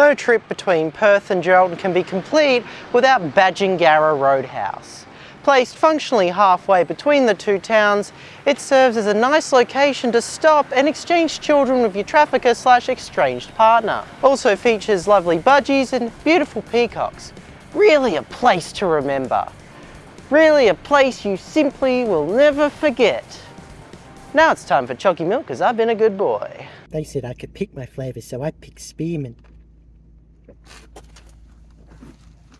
No trip between Perth and Geraldton can be complete without Badgingarra Roadhouse. Placed functionally halfway between the two towns, it serves as a nice location to stop and exchange children with your trafficker slash exchanged partner. Also features lovely budgies and beautiful peacocks. Really a place to remember. Really a place you simply will never forget. Now it's time for Chalky Milk because I've been a good boy. They said I could pick my flavour so I picked spearmint you